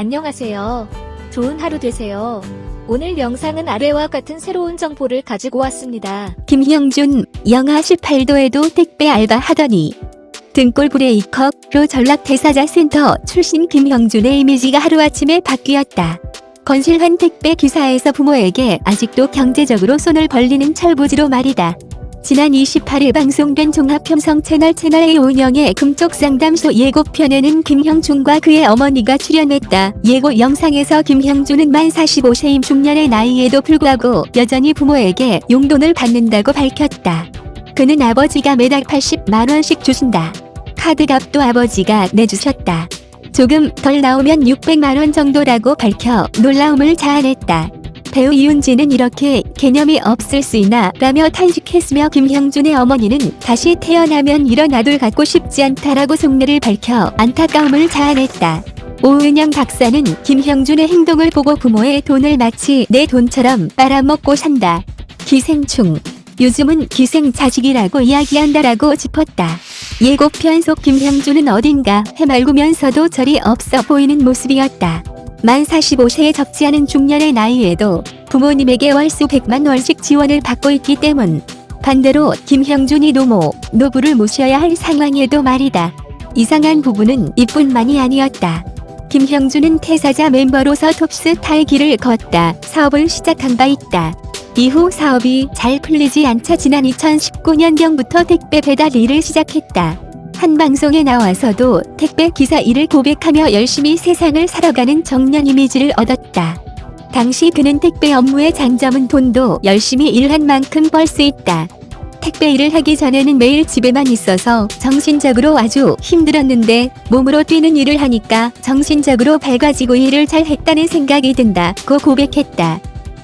안녕하세요. 좋은 하루 되세요. 오늘 영상은 아래와 같은 새로운 정보를 가지고 왔습니다. 김형준, 영하 18도에도 택배 알바 하더니 등골 브레이커로 전락 대사자 센터 출신 김형준의 이미지가 하루아침에 바뀌었다. 건실한 택배 기사에서 부모에게 아직도 경제적으로 손을 벌리는 철부지로 말이다. 지난 28일 방송된 종합편성 채널 채널A 운영의 금쪽 상담소 예고편에는 김형준과 그의 어머니가 출연했다. 예고 영상에서 김형준은 만 45세임 중년의 나이에도 불구하고 여전히 부모에게 용돈을 받는다고 밝혔다. 그는 아버지가 매달 80만원씩 주신다. 카드값도 아버지가 내주셨다. 조금 덜 나오면 600만원 정도라고 밝혀 놀라움을 자아냈다. 배우 이윤지는 이렇게 개념이 없을 수 있나 라며 탄식했으며 김형준의 어머니는 다시 태어나면 이런 아들 갖고 싶지 않다라고 속내를 밝혀 안타까움을 자아냈다. 오은영 박사는 김형준의 행동을 보고 부모의 돈을 마치 내 돈처럼 빨아먹고 산다. 기생충. 요즘은 기생자식이라고 이야기한다라고 짚었다. 예고편 속 김형준은 어딘가 해맑으면서도 절이 없어 보이는 모습이었다. 만 45세에 적지 않은 중년의 나이에도 부모님에게 월수 100만 원씩 지원을 받고 있기 때문 반대로 김형준이 노모, 노부를 모셔야 할 상황에도 말이다. 이상한 부분은 이뿐만이 아니었다. 김형준은 퇴사자 멤버로서 톱스타의 길을 걷다 사업을 시작한 바 있다. 이후 사업이 잘 풀리지 않자 지난 2019년경부터 택배 배달 일을 시작했다. 한 방송에 나와서도 택배 기사 일을 고백하며 열심히 세상을 살아가는 정년 이미지를 얻었다. 당시 그는 택배 업무의 장점은 돈도 열심히 일한 만큼 벌 수 있다. 택배 일을 하기 전에는 매일 집에만 있어서 정신적으로 아주 힘들었는데 몸으로 뛰는 일을 하니까 정신적으로 밝아지고 일을 잘 했다는 생각이 든다고 고백했다.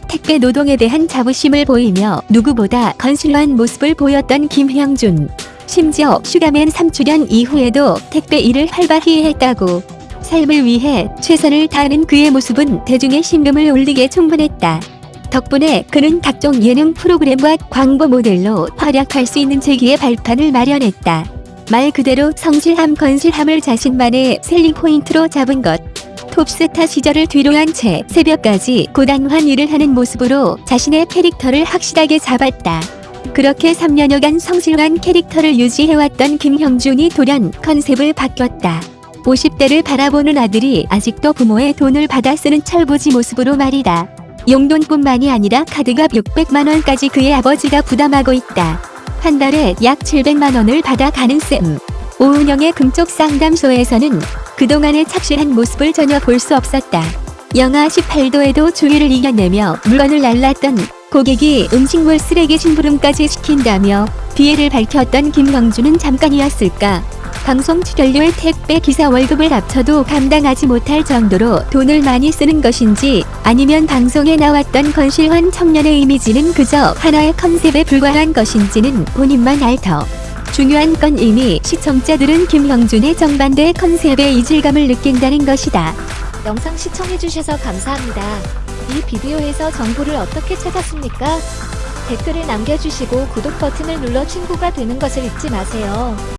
택배 노동에 대한 자부심을 보이며 누구보다 건실한 모습을 보였던 김형준. 심지어 슈가맨 3출연 이후에도 택배 일을 활발히 했다고. 삶을 위해 최선을 다하는 그의 모습은 대중의 심금을 울리기 충분했다. 덕분에 그는 각종 예능 프로그램과 광고 모델로 활약할 수 있는 재기의 발판을 마련했다. 말 그대로 성실함 건실함을 자신만의 selling point로 잡은 것. 톱스타 시절을 뒤로한 채 새벽까지 고단한 일을 하는 모습으로 자신의 캐릭터를 확실하게 잡았다. 그렇게 3년여간 성실한 캐릭터를 유지해왔던 김형준이 돌연 컨셉을 바뀌었다. 50대를 바라보는 아들이 아직도 부모의 돈을 받아 쓰는 철부지 모습으로 말이다. 용돈뿐만이 아니라 카드값 600만원까지 그의 아버지가 부담하고 있다. 한 달에 약 700만원을 받아 가는 셈. 오은영의 금쪽 상담소에서는 그동안의 착실한 모습을 전혀 볼 수 없었다. 영하 18도에도 주위를 이겨내며 물건을 날랐던 고객이 음식물 쓰레기 심부름까지 시킨다며 비애를 밝혔던 김형준은 잠깐이었을까. 방송 출연료의 택배 기사 월급을 합쳐도 감당하지 못할 정도로 돈을 많이 쓰는 것인지 아니면 방송에 나왔던 건실한 청년의 이미지는 그저 하나의 컨셉에 불과한 것인지는 본인만 알 터. 중요한 건 이미 시청자들은 김형준의 정반대 컨셉의 이질감을 느낀다는 것이다. 영상 시청해주셔서 감사합니다. 이 비디오에서 정보를 어떻게 찾았습니까? 댓글을 남겨주시고 구독 버튼을 눌러 친구가 되는 것을 잊지 마세요.